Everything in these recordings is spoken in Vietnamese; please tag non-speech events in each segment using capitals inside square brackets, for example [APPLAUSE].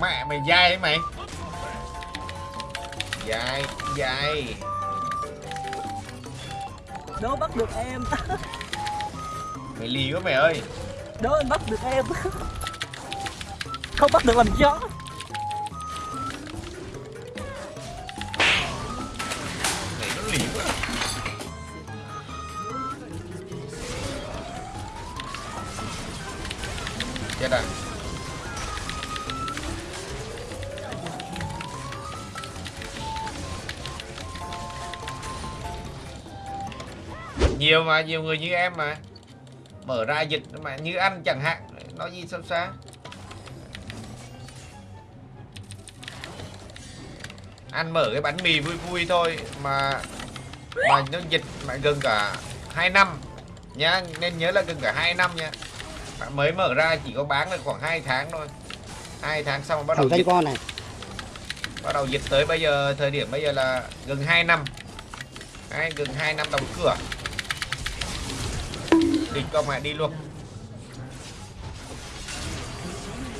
mẹ mày dai đấy mày? Dai dai. Đố bắt được em. [LAUGHS] Mày lì quá mày ơi. Đố anh bắt được em. Không bắt được làm chó. Mày nó lì quá. Chết à nhiều mà nhiều người như em mà. Mở ra dịch mà như anh chẳng hạn nói gì sao xa. Ăn mở cái bánh mì vui vui thôi mà mà nó dịch mà gần cả 2 năm nhá nên nhớ là gần cả 2 năm nha. Bạn mới mở ra chỉ có bán được khoảng 2 tháng thôi. Hai tháng xong bắt đầu dịch. con này. Bắt đầu dịch tới bây giờ thời điểm bây giờ là gần 2 năm. Đấy, gần 2 năm đóng cửa địch con mẹ đi luôn.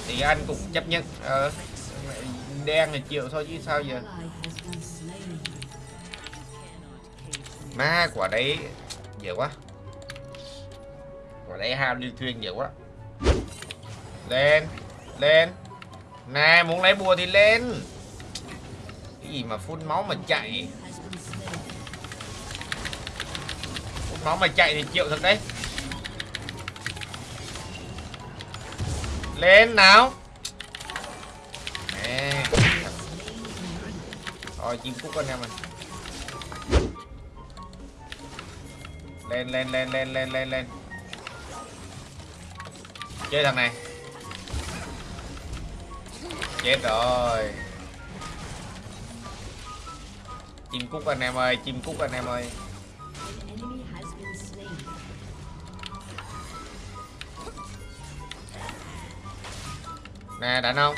Thì anh cũng chấp nhận ờ, đen là chịu thôi chứ sao giờ? Ma quả đấy dễ quá. Quả đấy ham đi thuyền dễ quá. Lên lên. Nè muốn lấy bùa thì lên. Cái gì mà phun máu mà chạy? Phun máu mà chạy thì chịu thật đấy. Lên nào. Nè. Rồi, chim cúc anh em ơi lên lên lên lên lên lên lên. Chơi thằng này. Chết rồi. Chim cúc anh em ơi, chim cúc anh em ơi. Nè đánh không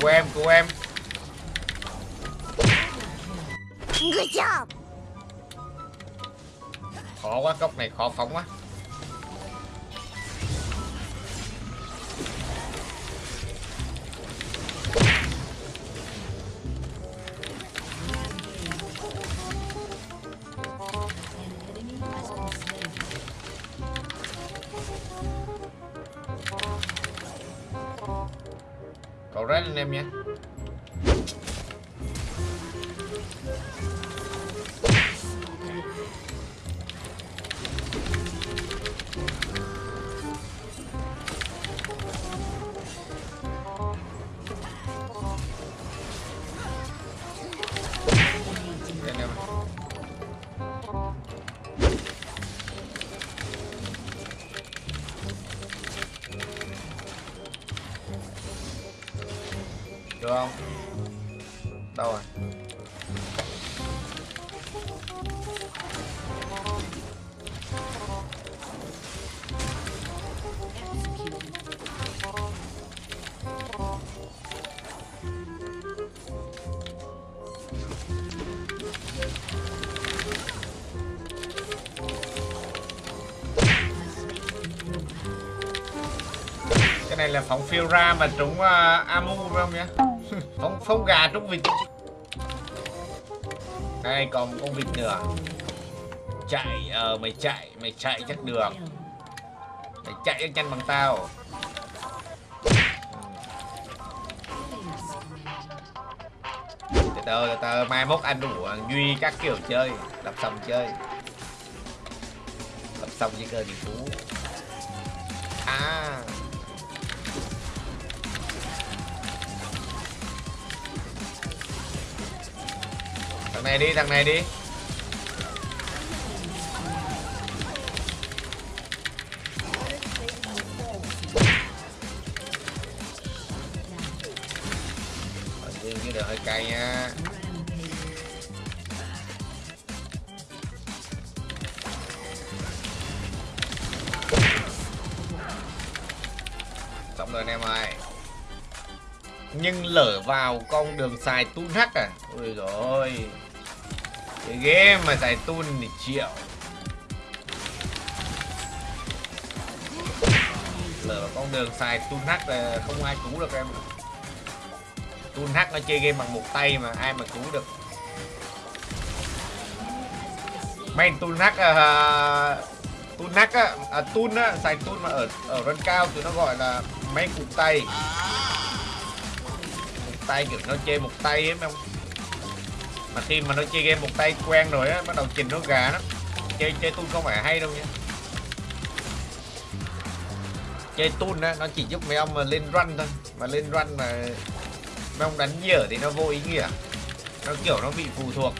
của em của em. Good job! khó quá cốc này khó phóng quá cậu rết lên em nha được không? Đâu rồi? Cái này là phóng phiêu ra mà trúng ờ, uh, amu phải không nhá phóng phóng gà trúng vịt. Đây còn con vịt nữa? Chạy ờ mày chạy mày chạy chắc được. Mày chạy chắc chắn bằng tao. Từ từ từ từ, mai mốt anh đủ ờ, duy các kiểu chơi, đập xong chơi. Đập xong với cơ thì phú à. Thằng này đi, thằng này đi. Riêng chứ hơi cay nha xong rồi anh em ơi. Nhưng lở vào con đường xài tún hắc à. Ôi rồi cái game mà giải tun thì triệu Lờ con đường xài tun hack là không ai cứu được em tun hack nó chơi game bằng một tay mà ai mà cứu được. Main tun hack à, à tun hack á à, tun á xài tun mà ở ở run cao thì nó gọi là mấy cục tay. Một tay kiểu nó chơi một tay ấy không mà khi mà nó chơi game một tay quen rồi á, bắt đầu trình nó gà lắm. Chơi chơi tun không phải hay đâu nha. Chơi tun á, nó chỉ giúp mấy ông mà lên run thôi. Mà lên run mà mấy ông đánh dở thì nó vô ý nghĩa. Nó kiểu nó bị phụ thuộc.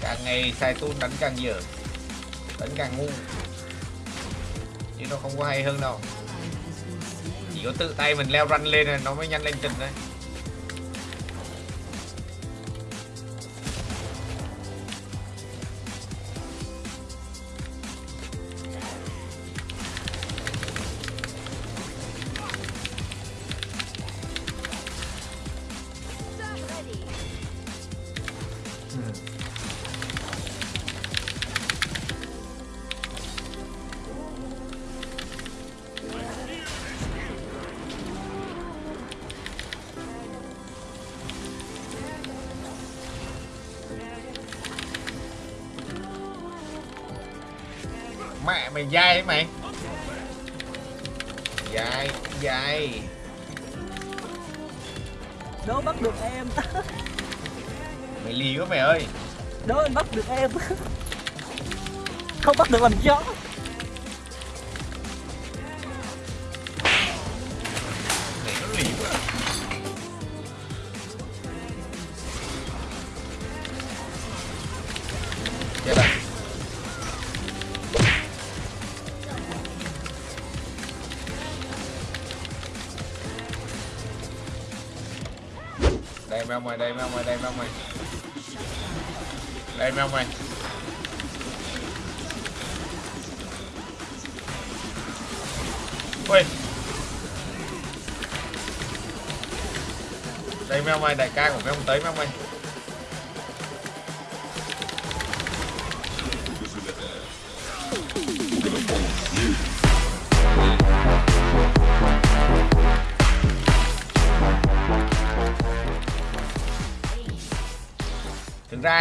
Càng ngày xài tun đánh càng dở, đánh càng ngu. Chứ nó không có hay hơn đâu. Chỉ có tự tay mình leo run lên là nó mới nhanh lên trình đấy mẹ mày dai đấy mày? Dai dai. Đố bắt được em. Mày lì quá mày ơi. Đố anh bắt được em. Không bắt được làm chó. Mày nó lì quá đây mấy ông ơi đây mấy ông ơi đây mấy ông ơi đây mấy ông ơi ui. Đây mấy ông ơi đại ca của mấy ông tới mấy ông ơi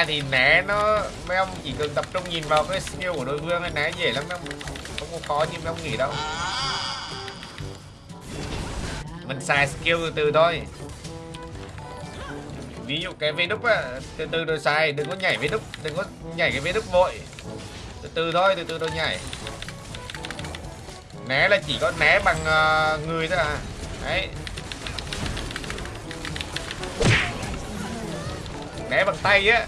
ra thì né nó mấy ông chỉ cần tập trung nhìn vào cái skill của đối phương ấy né dễ lắm mấy ông không có khó như mấy ông nghĩ đâu. Mình xài skill từ từ thôi. Ví dụ cái vê đúc á từ từ rồi xài đừng có nhảy vê đúc đừng có nhảy cái vê đúc vội. Từ từ thôi từ từ rồi nhảy. Né là chỉ có né bằng uh, người thôi à. Đấy. Né bằng tay á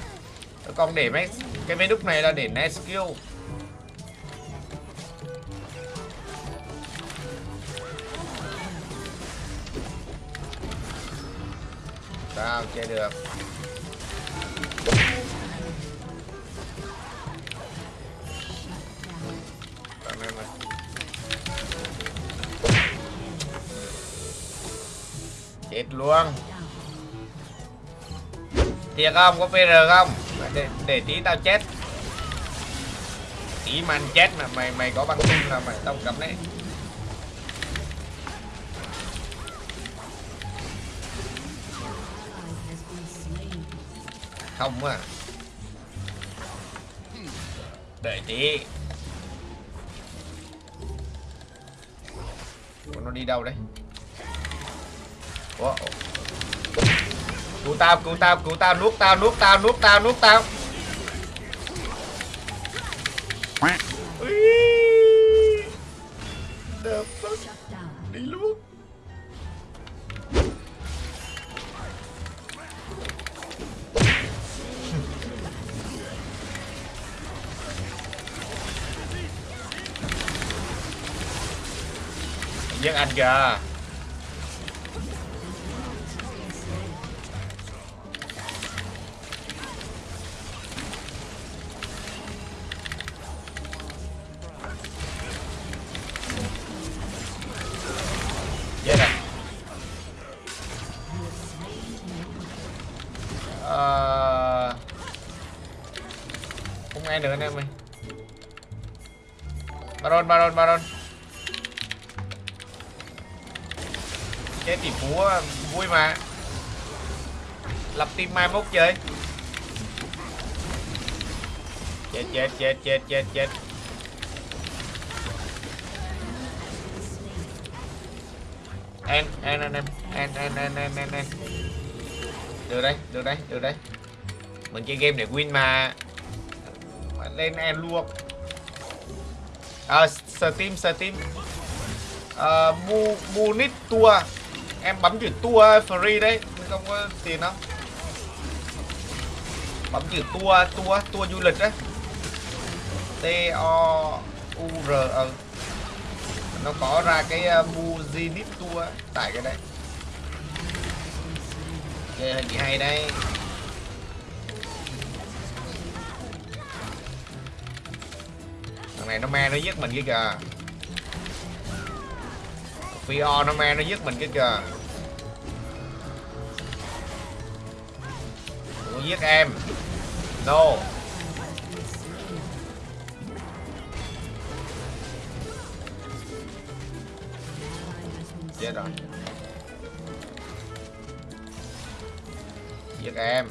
còn để mấy cái mấy đúc này là để net skill. Sao chơi được? Chết luôn. Thiệt không? Có pr không? Để, để tí tao chết. Tí man chết mà mày mày có băng tung là mày tao cầm đấy. Không à. Đợi tí. Ủa, nó đi đâu đấy wow cứu tao cứu tao cứu tao, nuốt tao nuốt tao nuốt tao nuốt tao. Đi luôn. Giết anh kìa. Ai nữa anh em ơi. Baron baron baron. Cái tỷ phú vui mà. Lập team mai mốt chơi. Chết chết chết chết chết chết. Em en en em. Em em em em, en en. Được đây được đây được đây, mình chơi game để win Mà lên em luôn. À, steam steam. À, bu bu tour em bấm chữ tour free đấy. Không có tiền đâu. Bấm chữ tour tour tour du lịch đấy, t o u r ừ. nó có ra cái uh, Muzinit tour tại cái đấy. Chơi hình gì hay đây thằng này nó me nó giết mình kia kìa. Fio nó me nó giết mình kia kìa. Ủa, giết em. No. Chết rồi. Giết em.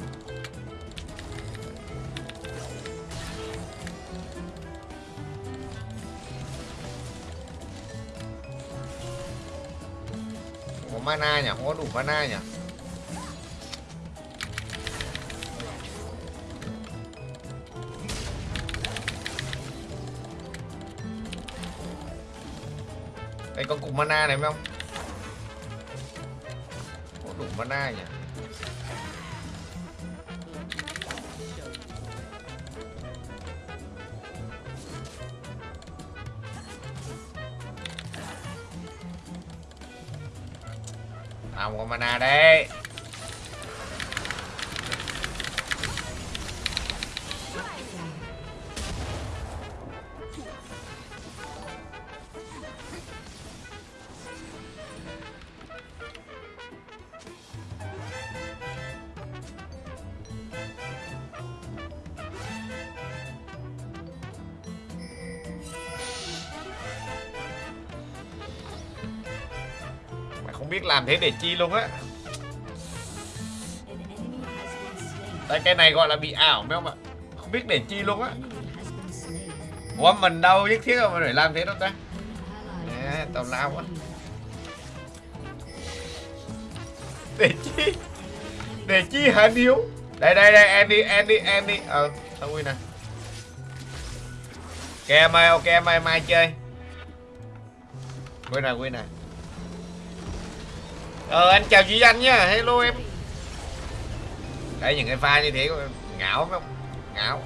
Mana nhỉ, không có đủ mana nhỉ Đây có cục mana này không? Có đủ mana nhỉ? Không có mana đấy. Không biết làm thế để chi luôn á. Đây cái này gọi là bị ảo mấy không ạ? Không biết để chi luôn á. Ủa mình đâu nhất thiết mà phải làm thế đâu ta? Nè, tào lao quá. Để chi? Để chi hả Điếu Đây đây đây Andy Andy Andy Ờ tao win nè. Ok em ơi ok em ơi mai chơi. Win nè win nè. Ờ anh chào Duy Anh nha. Hello em. Đấy những cái pha như thế ngảo phải không? Ngảo.